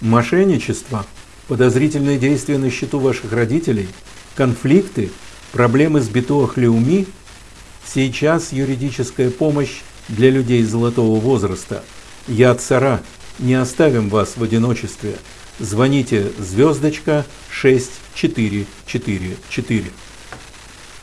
Мошенничество, подозрительные действия на счету ваших родителей, конфликты, проблемы с битуахлеуми. Сейчас юридическая помощь для людей золотого возраста. Я цара, не оставим вас в одиночестве. Звоните звездочка 6444.